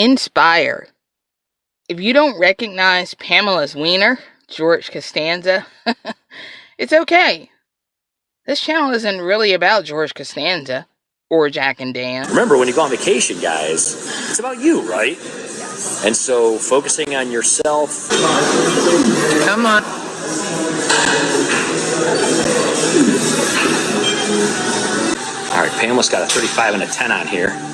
Inspire. If you don't recognize Pamela's wiener, George Costanza, it's okay. This channel isn't really about George Costanza or Jack and Dan. Remember, when you go on vacation, guys, it's about you, right? And so focusing on yourself. Come on. All right, Pamela's got a 35 and a 10 on here.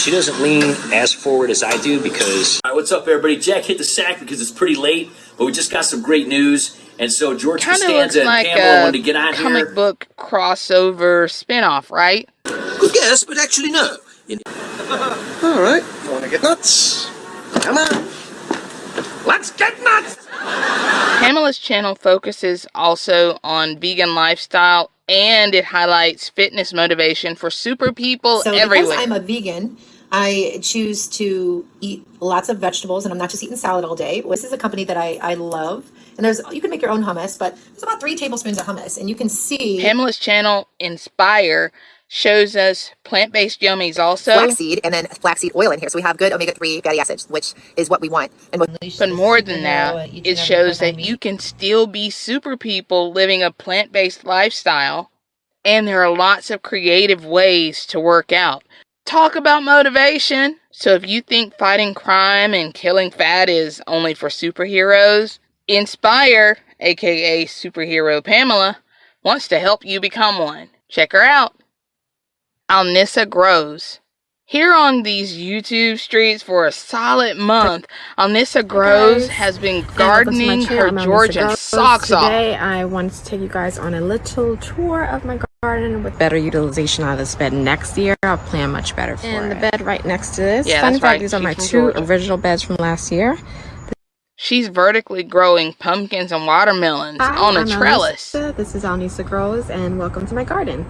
Now, she doesn't lean as forward as I do because. All right, what's up, everybody? Jack hit the sack because it's pretty late, but we just got some great news. And so George Kind of Costanza like and Pamela a wanted to get on comic here. book crossover spinoff, right? Good guess, but actually no. All right, want to get nuts? Come on. Let's get nuts! Pamela's channel focuses also on vegan lifestyle and it highlights fitness motivation for super people So everywhere. because I'm a vegan, I choose to eat lots of vegetables, and I'm not just eating salad all day. This is a company that I, I love, and there's you can make your own hummus, but there's about three tablespoons of hummus, and you can see Pamela's channel Inspire shows us plant-based yummies also, flaxseed and then flaxseed oil in here. So we have good omega-3 fatty acids, which is what we want. And what but more than that, it shows that you can still be super people living a plant-based lifestyle and there are lots of creative ways to work out. Talk about motivation. So if you think fighting crime and killing fat is only for superheroes, Inspire, aka Superhero Pamela, wants to help you become one. Check her out. Alnissa Grows. Here on these YouTube streets for a solid month, Alnissa Grows has been Hey, welcome to my gardening her I'm Melissa Georgian Groves. socks off. Today I wanted to take you guys on a little tour of my garden with better utilization of this bed next year. I'll plan much better for and the bed right next to this. Yeah, Fun fact, right. these are my two Georgia. original beds from last year. She's vertically growing pumpkins and watermelons Hi, on a I'm trellis. Alnissa. This is Alnissa Grows and welcome to my garden.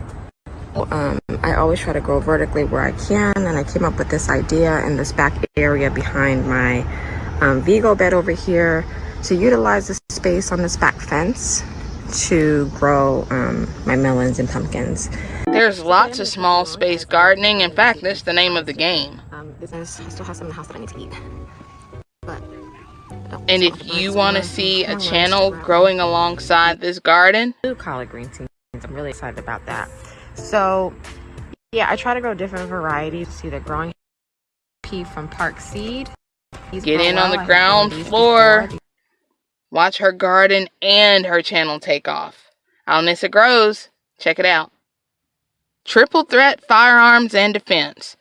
Um, I always try to grow vertically where I can and I came up with this idea in this back area behind my um, Vego bed over here to utilize the space on this back fence to grow um, my melons and pumpkins. There's lots of small space gardening. In fact, that's the name of the game. Um, I still have some in the house that I need to eat. But, And if you want to see a channel growing alongside this garden, blue collard green teams. I'm really excited about that. So, yeah, I try to grow different varieties. See the growing pea from Park Seed. These Get in on the well. I have ground floor. before. watch her garden and her channel take off. Alnissa Grows. Check it out. Triple Threat Firearms and Defense.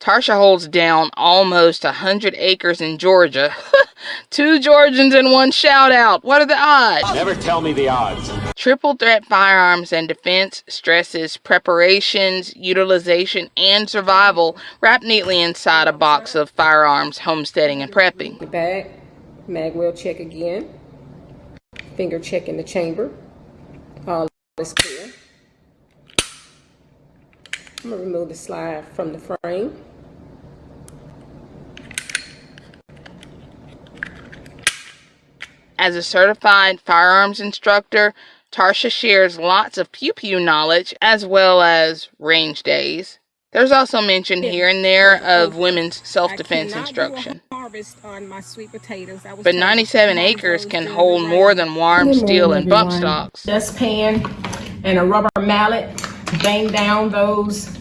Tarsha holds down almost a hundred acres in Georgia. Two Georgians in one shout out. What are the odds? Never tell me the odds. Triple Threat Firearms and Defense stresses preparations, utilization, and survival wrapped neatly inside a box of firearms, homesteading, and prepping. the bag, mag well check again, finger check in the chamber, all is clear. I'm gonna remove the slide from the frame. As a certified firearms instructor, Tarsha shares lots of pew pew knowledge as well as range days. There's also mention here and there of women's self defense instruction. Harvest on my sweet potatoes. I was But 97 acres can hold more than warm Good steel morning, and bump everyone. stocks. Dustpan and a rubber mallet, bang down those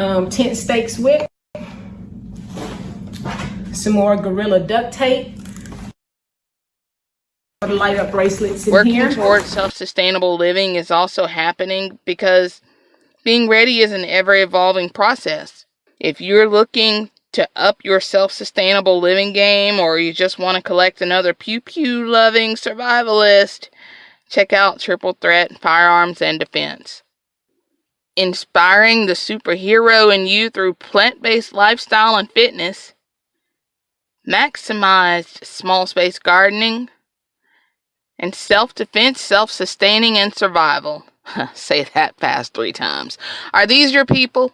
um, tent stakes with. Some more Gorilla duct tape. Light up bracelets in Working here. towards self sustainable living is also happening because being ready is an ever evolving process. If you're looking to up your self sustainable living game or you just want to collect another pew pew loving survivalist, check out Triple Threat Firearms and Defense. Inspiring the superhero in you through plant based lifestyle and fitness, maximized small space gardening, and self defense, self sustaining, and survival. Say that fast three times. Are these your people?